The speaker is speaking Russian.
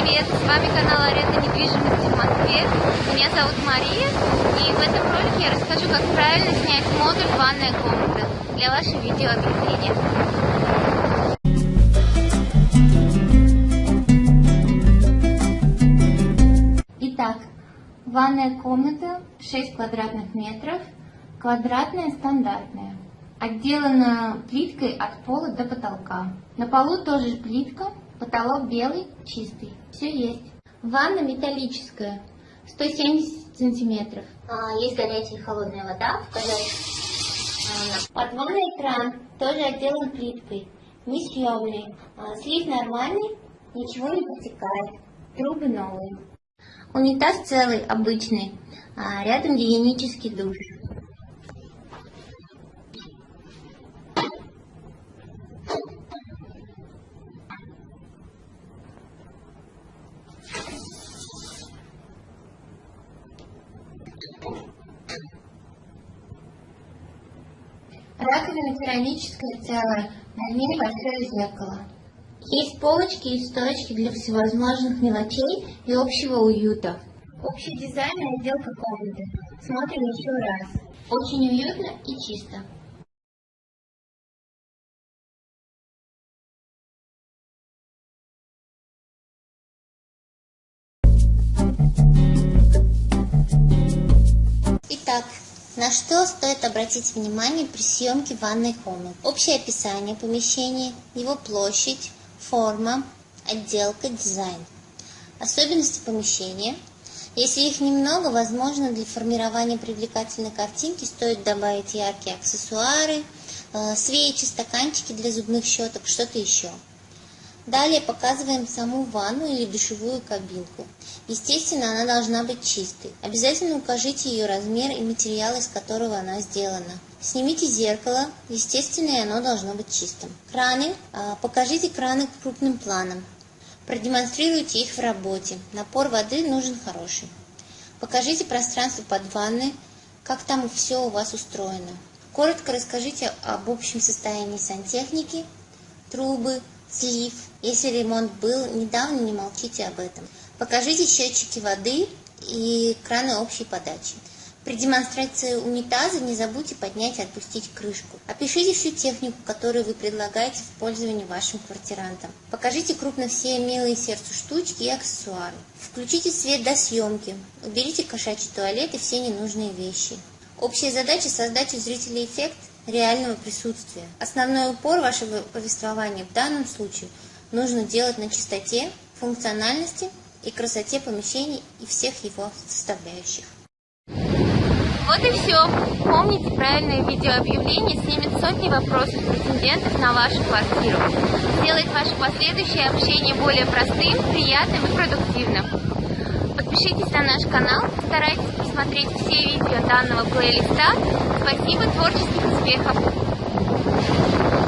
привет! С вами канал Аренда недвижимости в Москве. Меня зовут Мария, и в этом ролике я расскажу, как правильно снять модуль «Ванная комната» для вашего видеообъявления. Итак, ванная комната 6 квадратных метров, квадратная стандартная. Отделана плиткой от пола до потолка. На полу тоже плитка, потолок белый, чистый. Все есть. Ванна металлическая, 170 сантиметров. А, есть горячая и холодная вода. Показать. Подводный кран тоже отделан плиткой. Несъемный. А, слив нормальный, ничего не протекает. Трубы новые. Унитаз целый, обычный. А рядом гигиенический душ. Раковина керамическая целая, на ней большое зеркало. Есть полочки и стоечки для всевозможных мелочей и общего уюта. Общий дизайн и отделка комнаты. Смотрим еще раз. Очень уютно и чисто. На что стоит обратить внимание при съемке ванной комнаты? Общее описание помещения, его площадь, форма, отделка, дизайн. Особенности помещения. Если их немного, возможно, для формирования привлекательной картинки стоит добавить яркие аксессуары, э, свечи, стаканчики для зубных щеток, что-то еще. Далее показываем саму ванну или душевую кабинку. Естественно, она должна быть чистой. Обязательно укажите ее размер и материал, из которого она сделана. Снимите зеркало, естественно, и оно должно быть чистым. Краны. А, покажите краны крупным планом. Продемонстрируйте их в работе. Напор воды нужен хороший. Покажите пространство под ванной, как там все у вас устроено. Коротко расскажите об общем состоянии сантехники, трубы, слив. Если ремонт был недавно, не молчите об этом. Покажите счетчики воды и краны общей подачи. При демонстрации унитаза не забудьте поднять и отпустить крышку. Опишите всю технику, которую вы предлагаете в пользование вашим квартирантам. Покажите крупно все милые сердцу штучки и аксессуары. Включите свет до съемки. Уберите кошачий туалет и все ненужные вещи. Общая задача – создать у зрителей эффект реального присутствия. Основной упор вашего повествования в данном случае нужно делать на чистоте, функциональности и красоте помещений и всех его составляющих. Вот и все. Помните, правильное видеообъявление снимет сотни вопросов претендентов на вашу квартиру. Сделает ваше последующее общение более простым, приятным и продуктивным. Подпишитесь на наш канал, старайтесь посмотреть все видео данного плейлиста. Спасибо, творческих успехов!